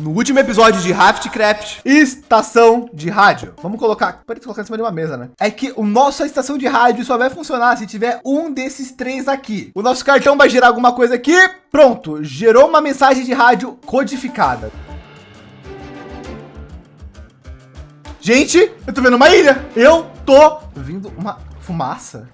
no último episódio de Raftcraft, estação de rádio. Vamos colocar, pode colocar em cima de uma mesa, né? É que o nossa estação de rádio só vai funcionar se tiver um desses três aqui. O nosso cartão vai gerar alguma coisa aqui. Pronto, gerou uma mensagem de rádio codificada. Gente, eu tô vendo uma ilha. Eu tô vendo uma fumaça.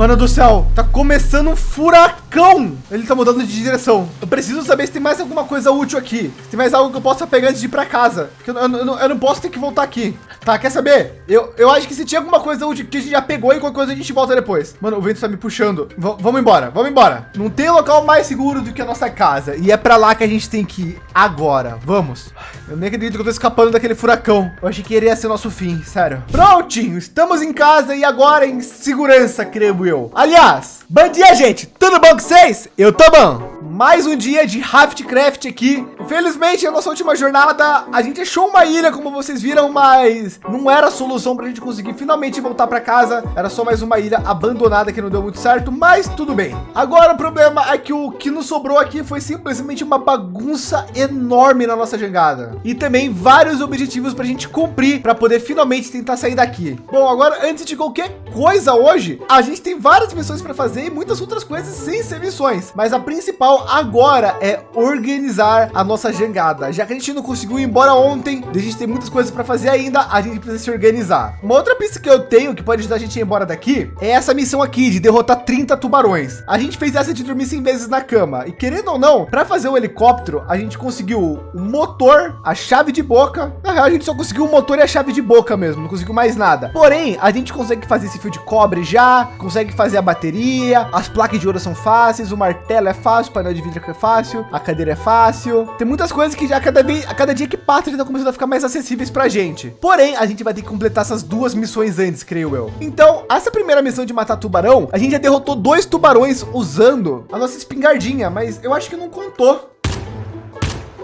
Mano do céu, tá começando um furacão. Ele tá mudando de direção. Eu preciso saber se tem mais alguma coisa útil aqui. Se tem mais algo que eu possa pegar antes de ir para casa. Porque eu, eu, eu, eu, não posso ter que voltar aqui. Tá, quer saber? Eu, eu acho que se tinha alguma coisa útil que a gente já pegou e qualquer coisa a gente volta depois. Mano, o vento tá me puxando. V vamos embora, vamos embora. Não tem local mais seguro do que a nossa casa. E é para lá que a gente tem que ir agora. Vamos. Eu nem acredito que eu tô escapando daquele furacão. Eu achei que iria ser nosso fim, sério. Prontinho, estamos em casa e agora em segurança, creio eu. Aliás, bom dia, gente. Tudo bom com vocês? Eu tô bom. Mais um dia de Raftcraft aqui. Infelizmente, a nossa última jornada, a gente achou uma ilha, como vocês viram, mas não era a solução para a gente conseguir finalmente voltar para casa. Era só mais uma ilha abandonada que não deu muito certo, mas tudo bem. Agora o problema é que o que nos sobrou aqui foi simplesmente uma bagunça enorme na nossa jangada. E também vários objetivos para a gente cumprir para poder finalmente tentar sair daqui. Bom, agora antes de qualquer coisa hoje, a gente tem várias missões para fazer e muitas outras coisas sem ser missões. Mas a principal agora é organizar a nossa jangada. Já que a gente não conseguiu ir embora ontem, a gente tem muitas coisas para fazer ainda, a gente precisa se organizar. Uma outra pista que eu tenho que pode ajudar a gente a ir embora daqui é essa missão aqui de derrotar 30 tubarões. A gente fez essa de dormir 100 vezes na cama e querendo ou não, para fazer o helicóptero, a gente conseguiu o motor, a chave de boca. Na real, a gente só conseguiu o motor e a chave de boca mesmo, não conseguiu mais nada. Porém, a gente consegue fazer esse fio de cobre já, consegue fazer a bateria, as placas de ouro são fáceis, o martelo é fácil, o painel de vidro é fácil, a cadeira é fácil. Tem muitas coisas que já cada, vez, a cada dia que passa, eles estão começando a ficar mais acessíveis para a gente. Porém, a gente vai ter que completar essas duas missões antes, creio eu. Então, essa primeira missão de matar tubarão, a gente já derrotou dois tubarões usando a nossa espingardinha, mas eu acho que não contou.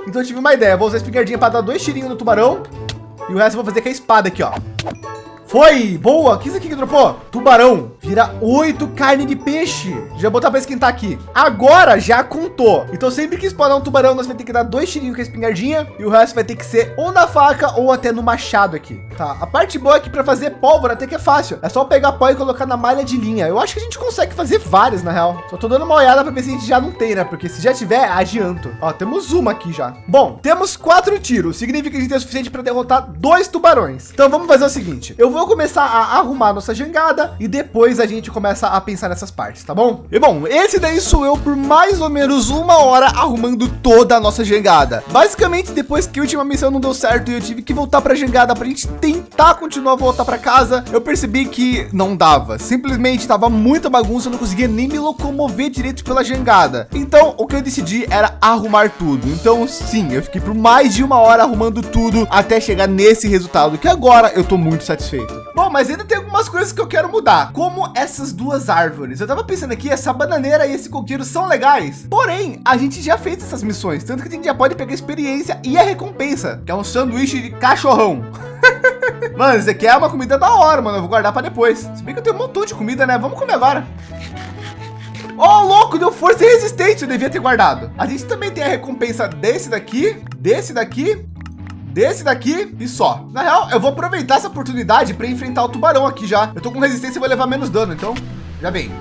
Então eu tive uma ideia, vou usar a espingardinha para dar dois tirinhos no tubarão e o resto eu vou fazer com a espada aqui, ó. Foi, boa. O que isso aqui que dropou? Tubarão. Vira oito carne de peixe. Já botar para esquentar aqui. Agora já contou. Então sempre que spawnar um tubarão, nós vamos ter que dar dois tirinhos com a espingardinha. E o resto vai ter que ser ou na faca ou até no machado aqui. Tá, a parte boa é que para fazer pólvora até que é fácil. É só pegar pó e colocar na malha de linha. Eu acho que a gente consegue fazer várias, na real. Só tô dando uma olhada para ver se a gente já não tem, né? Porque se já tiver, adianto. Ó, temos uma aqui já. Bom, temos quatro tiros. Significa que a gente tem o suficiente para derrotar dois tubarões. Então vamos fazer o seguinte. Eu vou começar a arrumar nossa jangada e depois a gente começa a pensar nessas partes, tá bom? E bom, esse daí sou eu por mais ou menos uma hora arrumando toda a nossa jangada. Basicamente, depois que a última missão não deu certo e eu tive que voltar para a jangada para a gente tentar continuar a voltar para casa, eu percebi que não dava. Simplesmente tava muita bagunça, eu não conseguia nem me locomover direito pela jangada. Então, o que eu decidi era arrumar tudo. Então, sim, eu fiquei por mais de uma hora arrumando tudo até chegar nesse resultado que agora eu tô muito satisfeito. Bom, mas ainda tem algumas coisas que eu quero mudar, como essas duas árvores. Eu tava pensando aqui, essa bananeira e esse coqueiro são legais, porém, a gente já fez essas missões, tanto que a gente já pode pegar experiência e a recompensa, que é um sanduíche de cachorrão. mano, isso aqui é uma comida da hora, mano. Eu vou guardar para depois. Se bem que eu tenho um montão de comida, né? Vamos comer agora. Oh, louco, deu força e resistência. Eu devia ter guardado. A gente também tem a recompensa desse daqui, desse daqui desse daqui e só. Na real, eu vou aproveitar essa oportunidade para enfrentar o tubarão aqui já. Eu tô com resistência e vou levar menos dano, então já vem.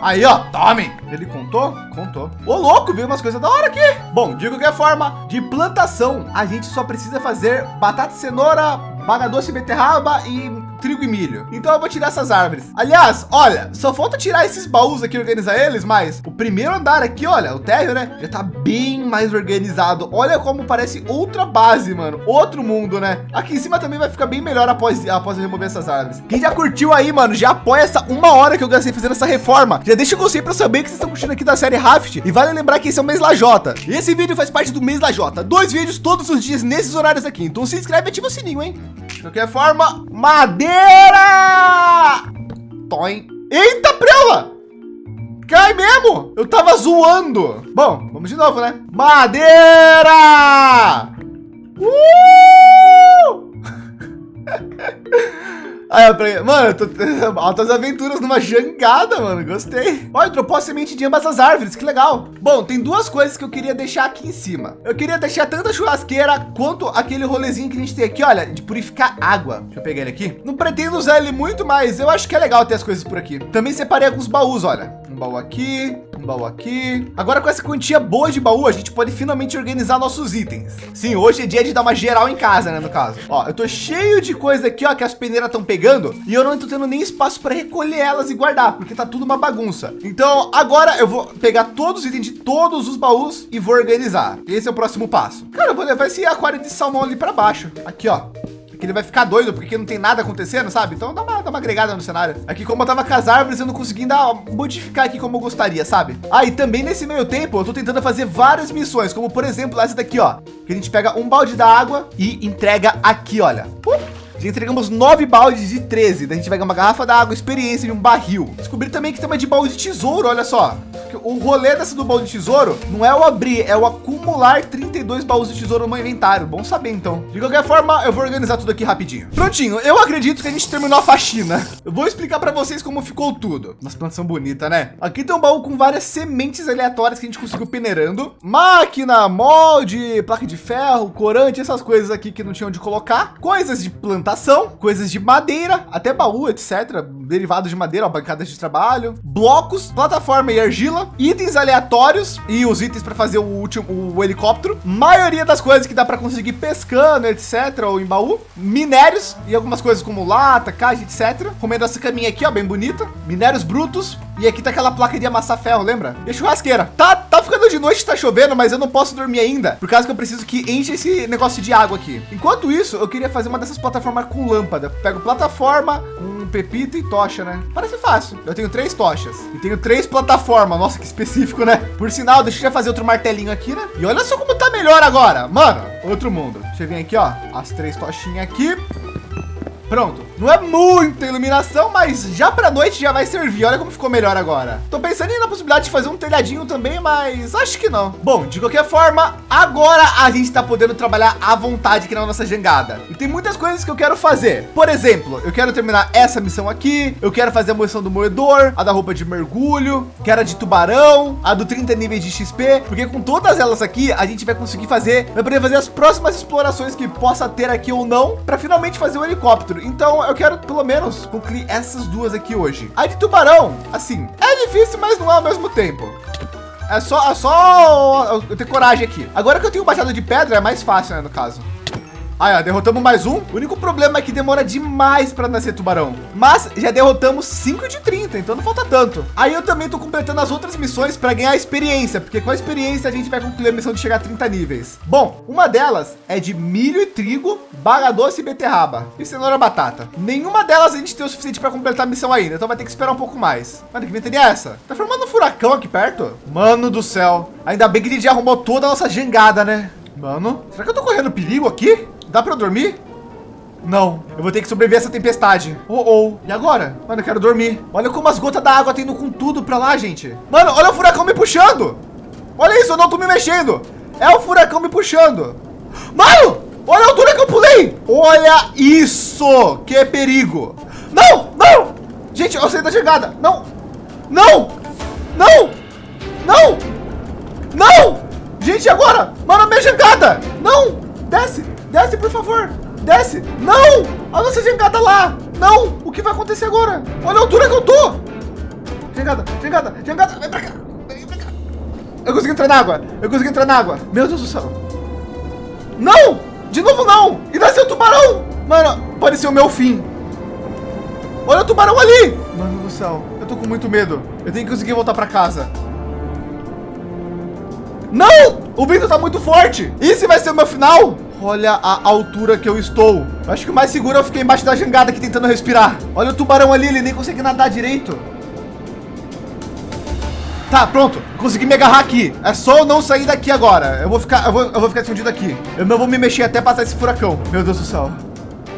Aí, ó, tome. Ele contou? Contou. Ô, louco, veio umas coisas da hora aqui. Bom, de qualquer forma, de plantação, a gente só precisa fazer batata, cenoura, baga doce, beterraba e trigo e milho. Então eu vou tirar essas árvores. Aliás, olha, só falta tirar esses baús aqui, organizar eles, mas o primeiro andar aqui, olha, o térreo, né? Já tá bem mais organizado. Olha como parece outra base, mano. Outro mundo, né? Aqui em cima também vai ficar bem melhor após, após eu remover essas árvores. Quem já curtiu aí, mano, já apoia essa uma hora que eu gastei fazendo essa reforma. Já deixa o gostei para saber que vocês estão curtindo aqui da série Raft. E vale lembrar que esse é o mês Lajota. Esse vídeo faz parte do mês Lajota. Dois vídeos todos os dias nesses horários aqui. Então se inscreve e ativa o sininho, hein? De qualquer forma, madeira! Toim. Eita, prela! Cai mesmo! Eu tava zoando. Bom, vamos de novo, né? Madeira! Uh! Ah, pra... Mano, tô... altas aventuras numa jangada, mano. Gostei. Olha, dropou a semente de ambas as árvores. Que legal. Bom, tem duas coisas que eu queria deixar aqui em cima. Eu queria deixar tanto a churrasqueira quanto aquele rolezinho que a gente tem aqui, olha, de purificar água. Deixa eu pegar ele aqui. Não pretendo usar ele muito, mas eu acho que é legal ter as coisas por aqui. Também separei alguns baús, olha. Baú aqui, um baú aqui. Agora com essa quantia boa de baú, a gente pode finalmente organizar nossos itens. Sim, hoje é dia de dar uma geral em casa, né, no caso. Ó, eu tô cheio de coisa aqui, ó, que as peneiras estão pegando e eu não tô tendo nem espaço para recolher elas e guardar, porque tá tudo uma bagunça. Então, agora eu vou pegar todos os itens de todos os baús e vou organizar. Esse é o próximo passo. Cara, eu vou levar esse aquário de salmão ali para baixo. Aqui, ó que ele vai ficar doido porque não tem nada acontecendo, sabe? Então dá uma, dá uma agregada no cenário. Aqui como eu tava com as árvores, eu não consegui dar, modificar aqui como eu gostaria, sabe? Ah, e também nesse meio tempo, eu tô tentando fazer várias missões, como por exemplo, essa daqui, ó. Que a gente pega um balde d'água e entrega aqui, olha. Uh! Já entregamos nove baldes de 13. Daí a gente vai ganhar uma garrafa d'água, experiência de um barril. Descobri também que tem uma de balde de tesouro, olha só. O rolê dessa do baú de tesouro não é o abrir, é o acumular 32 baús de tesouro no meu inventário. Bom saber então. De qualquer forma, eu vou organizar tudo aqui rapidinho. Prontinho, eu acredito que a gente terminou a faxina. Eu vou explicar para vocês como ficou tudo. As plantas são bonitas, né? Aqui tem um baú com várias sementes aleatórias que a gente conseguiu peneirando. Máquina, molde, placa de ferro, corante, essas coisas aqui que não tinham de colocar. Coisas de planta plantação, coisas de madeira, até baú, etc. Derivados de madeira, ó, bancadas de trabalho, blocos, plataforma e argila, itens aleatórios e os itens para fazer o último o helicóptero. Maioria das coisas que dá para conseguir pescando, etc. Ou em baú, minérios e algumas coisas como lata, caixa, etc. Comendo essa caminha aqui, ó, bem bonita. Minérios brutos, e aqui tá aquela placa de amassar ferro, lembra? E churrasqueira. Tá, tá ficando de noite, tá chovendo, mas eu não posso dormir ainda, por causa que eu preciso que enche esse negócio de água aqui. Enquanto isso, eu queria fazer uma dessas plataformas com lâmpada. Pego plataforma, um pepita e tocha, né? Parece fácil. Eu tenho três tochas e tenho três plataformas. Nossa, que específico, né? Por sinal, deixa eu já fazer outro martelinho aqui, né? E olha só como tá melhor agora. Mano, outro mundo. Deixa eu vir aqui, ó. As três tochinhas aqui. Pronto. Não é muita iluminação, mas já para noite já vai servir. Olha como ficou melhor agora. Tô pensando na possibilidade de fazer um telhadinho também, mas acho que não. Bom, de qualquer forma, agora a gente está podendo trabalhar à vontade aqui na nossa jangada. E tem muitas coisas que eu quero fazer. Por exemplo, eu quero terminar essa missão aqui. Eu quero fazer a missão do moedor, a da roupa de mergulho, quero a de tubarão, a do 30 níveis de XP, porque com todas elas aqui a gente vai conseguir fazer, vai poder fazer as próximas explorações que possa ter aqui ou não, para finalmente fazer o helicóptero. Então eu quero pelo menos concluir essas duas aqui hoje. A de tubarão, assim, é difícil, mas não é ao mesmo tempo. É só, é só eu ter coragem aqui. Agora que eu tenho baixado de pedra, é mais fácil, né, no caso. Aí, ó, derrotamos mais um. O único problema é que demora demais para nascer tubarão. Mas já derrotamos 5 de 30, então não falta tanto. Aí eu também tô completando as outras missões para ganhar experiência, porque com a experiência a gente vai concluir a missão de chegar a 30 níveis. Bom, uma delas é de milho e trigo, baga doce e beterraba e cenoura batata. Nenhuma delas a gente tem o suficiente para completar a missão ainda, então vai ter que esperar um pouco mais. Mano, que ventania é essa? Tá formando um furacão aqui perto? Mano do céu. Ainda bem que a gente arrumou toda a nossa jangada, né? Mano, será que eu tô correndo perigo aqui? Dá para eu dormir? Não, eu vou ter que sobreviver a essa tempestade. Oh, oh. E agora? Mano, eu quero dormir. Olha como as gotas da água tendo com tudo para lá, gente. Mano, olha o furacão me puxando. Olha isso, eu não tô me mexendo. É o furacão me puxando. Mano, olha a altura que eu pulei. Olha isso, que perigo. Não, não. Gente, eu saí da chegada. Não, não, não, não, não. Gente, agora. Mano, a minha jangada. Não, desce. Desce, por favor. Desce. Não! A nossa jangada lá. Não! O que vai acontecer agora? Olha a altura que eu tô. Jangada, jangada, jangada. Vem pra cá. Vem pra cá. Eu consegui entrar na água. Eu consegui entrar na água. Meu Deus do céu. Não! De novo não! E nasceu o tubarão! Mano, ser o meu fim. Olha o tubarão ali! Mano do céu, eu tô com muito medo. Eu tenho que conseguir voltar pra casa. Não! O vento tá muito forte. Esse vai ser o meu final? Olha a altura que eu estou. Acho que o mais seguro eu fiquei embaixo da jangada aqui tentando respirar. Olha o tubarão ali, ele nem consegue nadar direito. Tá, pronto. Consegui me agarrar aqui. É só eu não sair daqui agora. Eu vou ficar, eu vou, eu vou ficar escondido aqui. Eu não vou me mexer até passar esse furacão. Meu Deus do céu.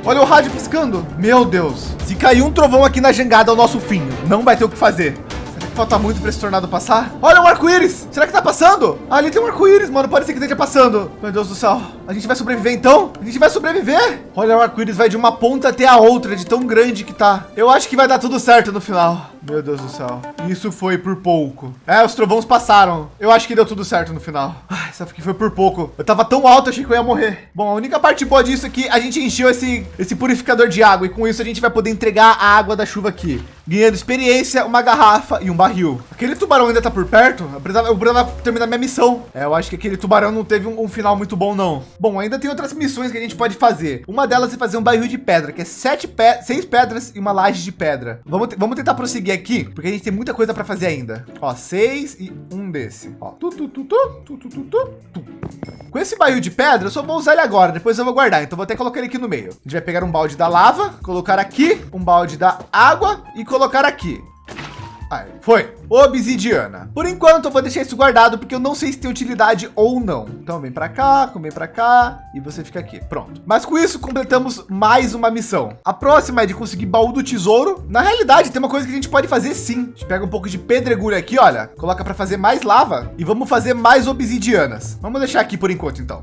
Olha o rádio piscando. Meu Deus. Se cair um trovão aqui na jangada, é o nosso fim. Não vai ter o que fazer. Falta muito para esse tornado passar. Olha o arco-íris. Será que tá passando? Ah, ali tem um arco-íris, mano. Ser que esteja passando. Meu Deus do céu. A gente vai sobreviver então? A gente vai sobreviver? Olha, o arco-íris vai de uma ponta até a outra, de tão grande que tá. Eu acho que vai dar tudo certo no final. Meu Deus do céu. Isso foi por pouco. É, os trovões passaram. Eu acho que deu tudo certo no final. Ai, só que foi por pouco. Eu tava tão alto, achei que eu ia morrer. Bom, a única parte boa disso é que a gente encheu esse, esse purificador de água. E com isso a gente vai poder entregar a água da chuva aqui ganhando experiência, uma garrafa e um barril. Aquele tubarão ainda tá por perto? Precisava, eu precisava terminar minha missão. É, eu acho que aquele tubarão não teve um, um, final muito bom, não. Bom, ainda tem outras missões que a gente pode fazer. Uma delas é fazer um barril de pedra, que é sete pe seis pedras e uma laje de pedra. Vamos, vamos tentar prosseguir aqui, porque a gente tem muita coisa para fazer ainda. Ó, seis e um desse. Ó, tu, tu, tu, tu, tu, tu, tu, tu. Com esse barril de pedra, eu só vou usar ele agora, depois eu vou guardar. Então vou até colocar ele aqui no meio. A gente vai pegar um balde da lava, colocar aqui, um balde da água e colocar aqui. Aí, foi. Obsidiana. Por enquanto, eu vou deixar isso guardado, porque eu não sei se tem utilidade ou não. Então, vem para cá, vem para cá e você fica aqui. Pronto. Mas com isso, completamos mais uma missão. A próxima é de conseguir baú do tesouro. Na realidade, tem uma coisa que a gente pode fazer sim. A gente pega um pouco de pedregulho aqui, olha. Coloca para fazer mais lava e vamos fazer mais obsidianas. Vamos deixar aqui por enquanto, então.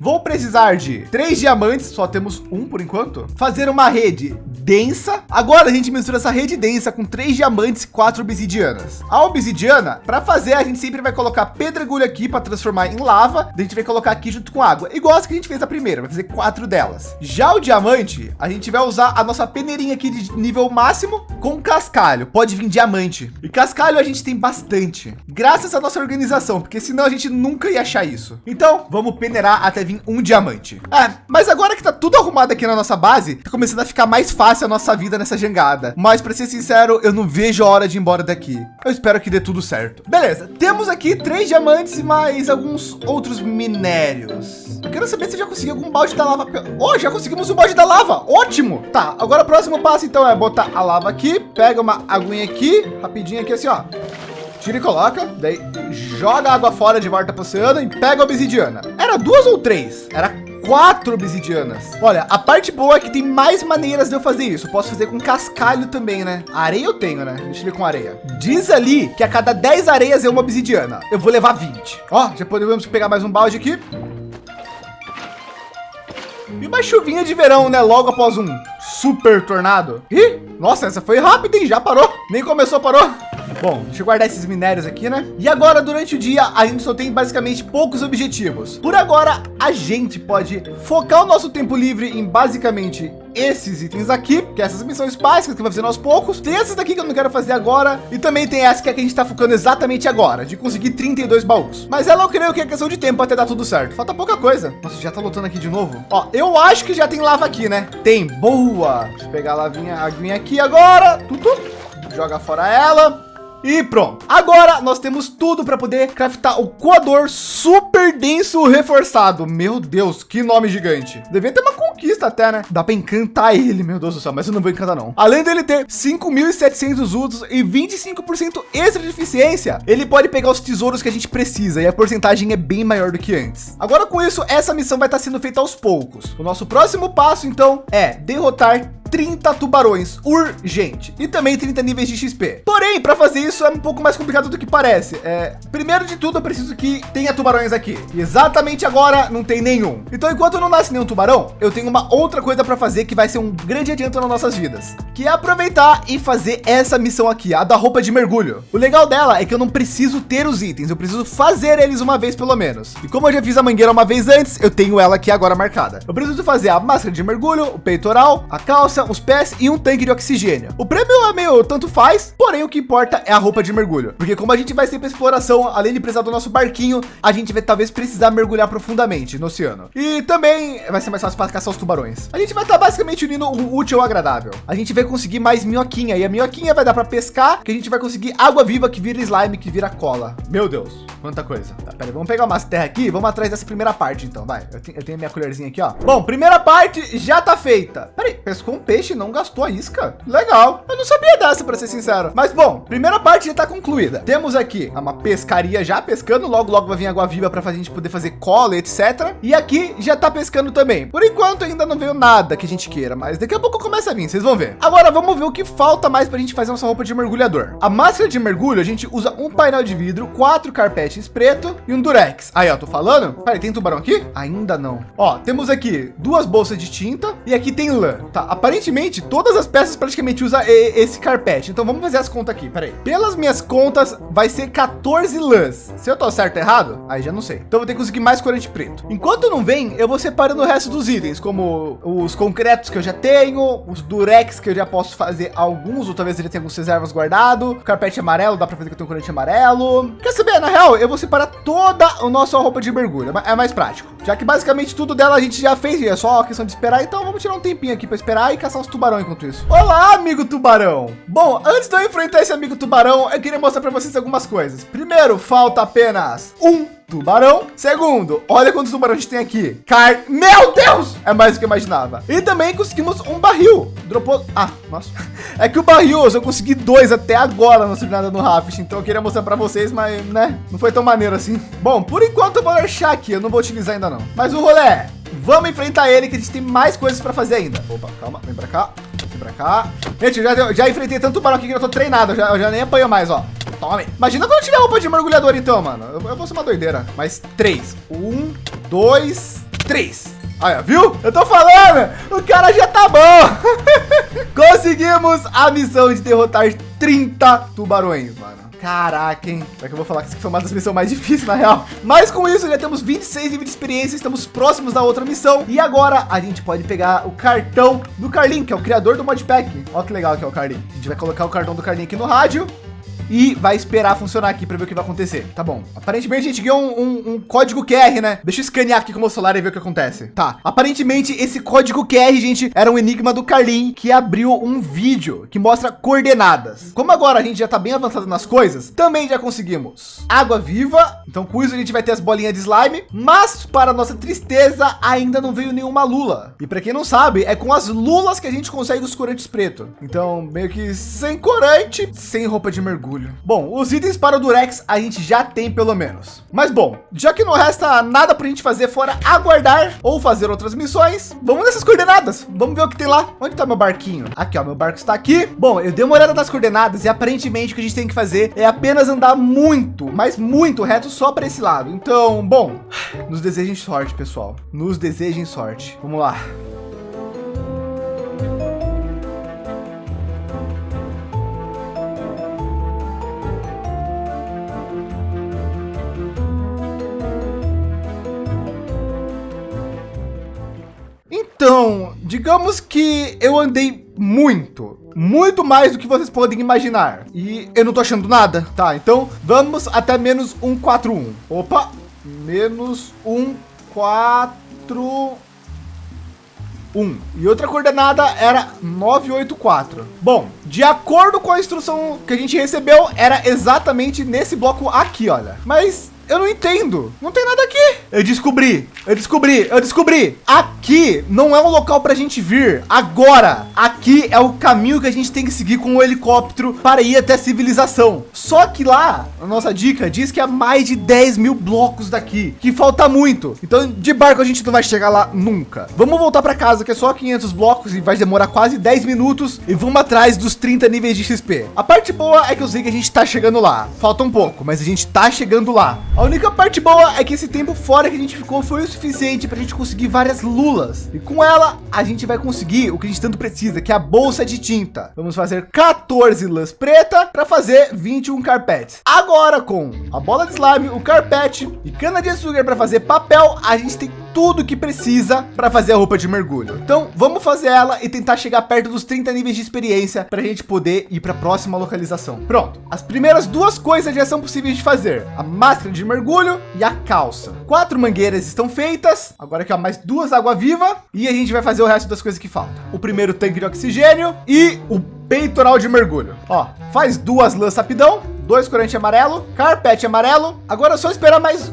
Vou precisar de três diamantes, só temos um por enquanto. Fazer uma rede densa. Agora a gente mistura essa rede densa com três diamantes e quatro obsidianas. A obsidiana, para fazer, a gente sempre vai colocar pedregulho aqui para transformar em lava. A gente vai colocar aqui junto com água, igual as que a gente fez a primeira, vai fazer quatro delas. Já o diamante, a gente vai usar a nossa peneirinha aqui de nível máximo com cascalho. Pode vir diamante. E cascalho a gente tem bastante, graças à nossa organização, porque senão a gente nunca ia achar isso. Então, vamos peneirar até vir um diamante. É, mas agora que tá tudo arrumado aqui na nossa base, tá começando a ficar mais fácil a nossa vida nessa jangada. Mas para ser sincero, eu não vejo a hora de ir embora daqui. Eu espero que dê tudo certo. Beleza, temos aqui três diamantes e mais alguns outros minérios. Eu quero saber se já consegui algum balde da lava. Oh, já conseguimos o balde da lava. Ótimo. Tá, agora o próximo passo então é botar a lava aqui, pega uma aguinha aqui, rapidinho aqui assim, ó tira e coloca, daí joga a água fora de volta para o oceano e pega a obsidiana. Era duas ou três? Era quatro obsidianas. Olha, a parte boa é que tem mais maneiras de eu fazer isso. posso fazer com cascalho também, né? Areia eu tenho, né? Deixa eu ver com areia. Diz ali que a cada 10 areias é uma obsidiana. Eu vou levar 20. Ó, já podemos pegar mais um balde aqui. E uma chuvinha de verão, né? Logo após um super tornado. Ih, nossa, essa foi rápida, hein? Já parou. Nem começou, parou. Bom, deixa eu guardar esses minérios aqui, né? E agora, durante o dia, a gente só tem basicamente poucos objetivos. Por agora, a gente pode focar o nosso tempo livre em basicamente esses itens aqui, que é essas missões básicas que vai fazer aos poucos. Tem essas daqui que eu não quero fazer agora. E também tem essa que, é que a gente está focando exatamente agora, de conseguir 32 baús. Mas ela eu creio que é questão de tempo até dar tudo certo. Falta pouca coisa. Nossa, já tá lutando aqui de novo. Ó, eu acho que já tem lava aqui, né? Tem, boa. Deixa eu pegar a lavinha, a aguinha aqui agora. Tudo. Joga fora ela. E pronto. Agora nós temos tudo para poder craftar o coador super denso reforçado. Meu Deus, que nome gigante. Devia ter uma conquista até, né? Dá para encantar ele, meu Deus do céu, mas eu não vou encantar não. Além dele ter 5.700 usos e 25% extra de eficiência, ele pode pegar os tesouros que a gente precisa e a porcentagem é bem maior do que antes. Agora com isso, essa missão vai estar sendo feita aos poucos. O nosso próximo passo então é derrotar 30 tubarões urgente e também 30 níveis de XP. Porém, para fazer isso é um pouco mais complicado do que parece. É, primeiro de tudo, eu preciso que tenha tubarões aqui. E exatamente agora não tem nenhum. Então, enquanto não nasce nenhum tubarão, eu tenho uma outra coisa para fazer que vai ser um grande adianto nas nossas vidas, que é aproveitar e fazer essa missão aqui, a da roupa de mergulho. O legal dela é que eu não preciso ter os itens, eu preciso fazer eles uma vez pelo menos. E como eu já fiz a mangueira uma vez antes, eu tenho ela aqui agora marcada. Eu preciso fazer a máscara de mergulho, o peitoral, a calça os pés e um tanque de oxigênio. O prêmio é meio tanto faz, porém o que importa é a roupa de mergulho, porque como a gente vai ser para exploração, além de precisar do nosso barquinho, a gente vai talvez precisar mergulhar profundamente no oceano. E também vai ser mais fácil para caçar os tubarões. A gente vai estar tá basicamente unindo o útil ao agradável. A gente vai conseguir mais minhoquinha e a minhoquinha vai dar para pescar, que a gente vai conseguir água viva que vira slime, que vira cola. Meu Deus, quanta coisa. Tá, peraí, vamos pegar uma terra aqui, vamos atrás dessa primeira parte então, vai. Eu tenho, tenho minha colherzinha aqui, ó. Bom, primeira parte já tá feita. Peraí, pescou um peixe, não gastou a isca. Legal. Eu não sabia dessa, para ser sincero. Mas bom, primeira parte já está concluída. Temos aqui uma pescaria já pescando. Logo, logo vai vir água viva para a gente poder fazer cola, etc. E aqui já está pescando também. Por enquanto, ainda não veio nada que a gente queira, mas daqui a pouco começa a vir, vocês vão ver. Agora vamos ver o que falta mais para a gente fazer nossa roupa de mergulhador. A máscara de mergulho, a gente usa um painel de vidro, quatro carpetes preto e um durex. Aí, ó, tô falando? Peraí, tem tubarão aqui? Ainda não. Ó, temos aqui duas bolsas de tinta e aqui tem lã. Tá, aparentemente todas as peças praticamente usam esse carpete. Então vamos fazer as contas aqui, peraí. Pelas minhas contas, vai ser 14 lãs. Se eu tô certo ou errado, aí já não sei. Então vou ter que conseguir mais corante preto. Enquanto não vem, eu vou separando o resto dos itens, como os concretos que eu já tenho, os durex que eu já posso fazer alguns, ou talvez ele tenha algumas reservas guardado, carpete amarelo, dá para fazer que eu tenho corante amarelo. Quer saber? Na real, eu vou separar toda a nossa roupa de mergulho, é mais prático. Já que basicamente tudo dela a gente já fez, é só questão de esperar, então vamos tirar um tempinho aqui para esperar e caçar os tubarão enquanto isso. Olá, amigo tubarão. Bom, antes de eu enfrentar esse amigo tubarão, eu queria mostrar para vocês algumas coisas. Primeiro, falta apenas um tubarão. Segundo, olha quantos tubarões a gente tem aqui. Car... Meu Deus! É mais do que eu imaginava. E também conseguimos um barril. Dropou... Ah, nossa. É que o barril, eu consegui dois até agora na jornada no Raft. Então eu queria mostrar para vocês, mas, né? Não foi tão maneiro assim. Bom, por enquanto eu vou deixar aqui. Eu não vou utilizar ainda não. Mas o rolê Vamos enfrentar ele, que a gente tem mais coisas para fazer ainda. Opa, calma, vem para cá, vem para cá. Gente, eu já, já enfrentei tanto tubarão aqui que eu tô treinado, eu já, eu já nem apanho mais, ó. Tome. Imagina quando tiver roupa de mergulhador, então, mano. Eu, eu vou ser uma doideira. Mas três. Um, dois, três. Aí, viu? Eu tô falando, o cara já tá bom. Conseguimos a missão de derrotar 30 tubarões, mano. Caraca, hein? Será que eu vou falar que isso foi uma das missões mais difíceis, na real? Mas com isso, já temos 26 níveis de experiência, estamos próximos da outra missão. E agora a gente pode pegar o cartão do Carlin, que é o criador do modpack. Olha que legal que é o Carlin. A gente vai colocar o cartão do Carlin aqui no rádio e vai esperar funcionar aqui para ver o que vai acontecer. Tá bom. Aparentemente a gente ganhou um, um, um, código QR, né? Deixa eu escanear aqui com o meu celular e ver o que acontece. Tá. Aparentemente esse código QR, gente, era um enigma do Carlin que abriu um vídeo que mostra coordenadas. Como agora a gente já tá bem avançado nas coisas, também já conseguimos água viva. Então com isso a gente vai ter as bolinhas de slime, mas para nossa tristeza ainda não veio nenhuma lula. E para quem não sabe, é com as lulas que a gente consegue os corantes preto. Então meio que sem corante, sem roupa de mergulho Bom, os itens para o Durex a gente já tem pelo menos. Mas bom, já que não resta nada para a gente fazer fora aguardar ou fazer outras missões, vamos nessas coordenadas. Vamos ver o que tem lá. Onde está meu barquinho? Aqui, ó, meu barco está aqui. Bom, eu dei uma olhada nas coordenadas e aparentemente o que a gente tem que fazer é apenas andar muito, mas muito reto só para esse lado. Então, bom, nos desejem sorte, pessoal. Nos desejem sorte. Vamos lá. Então, digamos que eu andei muito, muito mais do que vocês podem imaginar. E eu não tô achando nada, tá? Então vamos até menos 141. Opa, menos 141. Um. E outra coordenada era 984. Bom, de acordo com a instrução que a gente recebeu, era exatamente nesse bloco aqui, olha. Mas eu não entendo. Não tem nada aqui. Eu descobri. Eu descobri. Eu descobri. Aqui não é um local para a gente vir agora. Aqui é o caminho que a gente tem que seguir com o helicóptero para ir até a civilização. Só que lá, a nossa dica diz que há mais de 10 mil blocos daqui, que falta muito. Então, de barco a gente não vai chegar lá nunca. Vamos voltar para casa, que é só 500 blocos e vai demorar quase 10 minutos. E vamos atrás dos 30 níveis de XP. A parte boa é que eu sei que a gente está chegando lá. Falta um pouco, mas a gente está chegando lá. A única parte boa é que esse tempo fora que a gente ficou foi o suficiente para a gente conseguir várias lulas. E com ela, a gente vai conseguir o que a gente tanto precisa, que é a bolsa de tinta. Vamos fazer 14 lãs preta para fazer 21 carpetes. Agora com a bola de slime, o carpete e cana de açúcar para fazer papel, a gente tem tudo que precisa para fazer a roupa de mergulho. Então vamos fazer ela e tentar chegar perto dos 30 níveis de experiência para a gente poder ir para a próxima localização. Pronto. As primeiras duas coisas já são possíveis de fazer. A máscara de mergulho e a calça. Quatro mangueiras estão feitas. Agora aqui ó, mais duas água viva e a gente vai fazer o resto das coisas que faltam. O primeiro tanque de oxigênio e o peitoral de mergulho. Ó, faz duas lãs rapidão, dois corante amarelo, carpete amarelo. Agora é só esperar mais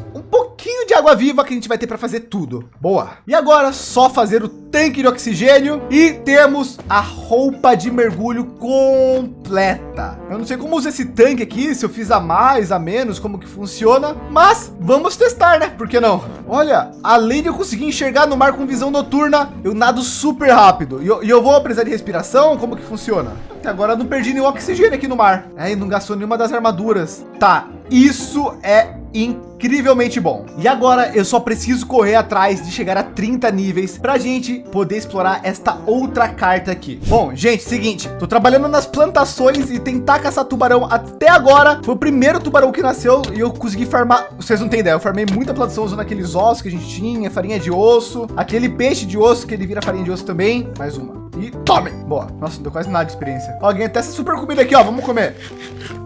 pouquinho de água viva que a gente vai ter para fazer tudo. Boa. E agora só fazer o tanque de oxigênio e temos a roupa de mergulho completa. Eu não sei como usa esse tanque aqui, se eu fiz a mais, a menos, como que funciona, mas vamos testar, né? Por que não? Olha, além de eu conseguir enxergar no mar com visão noturna, eu nado super rápido. E eu, e eu vou precisar de respiração, como que funciona? Até agora não perdi nenhum oxigênio aqui no mar. É, e não gastou nenhuma das armaduras. Tá, isso é incrivelmente bom. E agora eu só preciso correr atrás de chegar a 30 níveis para a gente poder explorar esta outra carta aqui. Bom, gente, seguinte, tô trabalhando nas plantações e tentar caçar tubarão até agora. Foi o primeiro tubarão que nasceu e eu consegui farmar. Vocês não têm ideia, eu farmei muita plantação usando aqueles ossos que a gente tinha, farinha de osso, aquele peixe de osso que ele vira farinha de osso também. Mais uma. E tome! Boa. Nossa, não deu quase nada de experiência. Alguém até essa super comida aqui, ó. Vamos comer.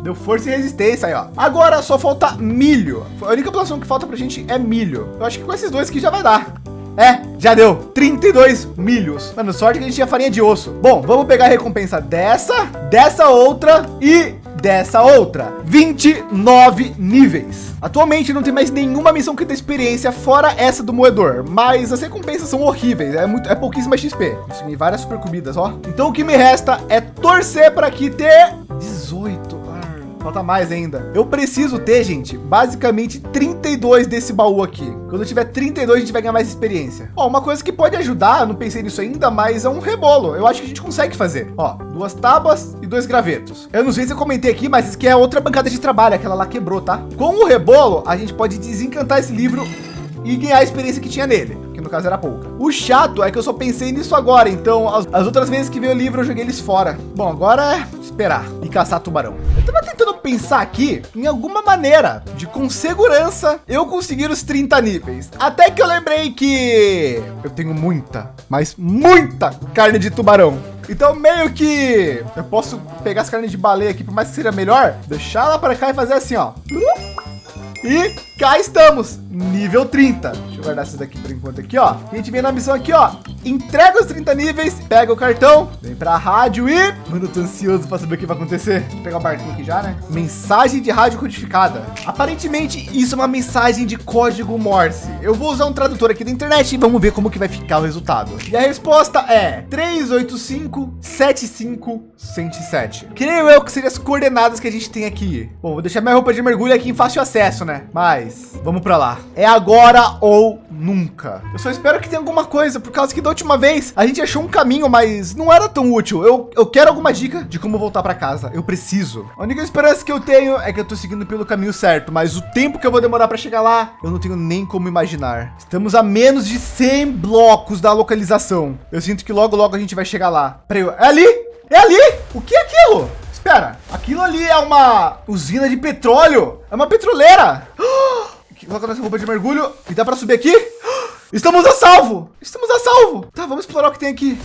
Deu força e resistência aí, ó. Agora só falta milho. A única plantação que falta pra gente é milho. Eu acho que com esses dois aqui já vai dar. É, já deu 32 milhos. Mano, sorte que a gente tinha farinha de osso. Bom, vamos pegar a recompensa dessa, dessa outra e dessa outra. 29 níveis. Atualmente não tem mais nenhuma missão que dê experiência fora essa do moedor, mas as recompensas são horríveis, é muito é pouquíssima XP. Consegui várias super comidas, ó. Então o que me resta é torcer para aqui ter 18 Falta mais ainda. Eu preciso ter, gente, basicamente 32 desse baú aqui. Quando eu tiver 32, a gente vai ganhar mais experiência. Ó, uma coisa que pode ajudar, não pensei nisso ainda, mas é um rebolo. Eu acho que a gente consegue fazer. Ó, duas tábuas e dois gravetos. Eu não sei se eu comentei aqui, mas isso aqui é outra bancada de trabalho. Aquela lá quebrou, tá? Com o rebolo, a gente pode desencantar esse livro e ganhar a experiência que tinha nele, que no caso era pouca. O chato é que eu só pensei nisso agora, então as, as outras vezes que veio o livro eu joguei eles fora. Bom, agora é esperar e caçar tubarão. Eu tava tentando pensar aqui em alguma maneira de com segurança eu conseguir os 30 níveis. Até que eu lembrei que eu tenho muita, mas muita carne de tubarão. Então meio que eu posso pegar as carnes de baleia aqui, por mais que seja melhor, deixar ela para cá e fazer assim, ó. E cá estamos, nível 30. Deixa eu guardar essas daqui por enquanto aqui, ó. A gente vem na missão aqui, ó. Entrega os 30 níveis, pega o cartão, vem para a rádio e... Mano, eu tô ansioso para saber o que vai acontecer. Vou pegar o barquinho aqui já, né? Mensagem de rádio codificada. Aparentemente, isso é uma mensagem de código Morse. Eu vou usar um tradutor aqui da internet e vamos ver como que vai ficar o resultado. E a resposta é 385 75 107. Creio eu que seriam as coordenadas que a gente tem aqui. Bom, vou deixar minha roupa de mergulho aqui em fácil acesso, né? Mas vamos para lá. É agora ou nunca. Eu só espero que tenha alguma coisa, por causa que da última vez a gente achou um caminho, mas não era tão útil. Eu, eu quero alguma dica de como voltar para casa. Eu preciso. A única esperança que eu tenho é que eu tô seguindo pelo caminho certo, mas o tempo que eu vou demorar para chegar lá, eu não tenho nem como imaginar. Estamos a menos de 100 blocos da localização. Eu sinto que logo, logo a gente vai chegar lá. Peraí, é ali? É ali? O que é aquilo? Espera, aquilo ali é uma usina de petróleo. É uma petroleira. Coloca nossa roupa de mergulho e dá para subir aqui. Estamos a salvo! Estamos a salvo! Tá, vamos explorar o que tem aqui.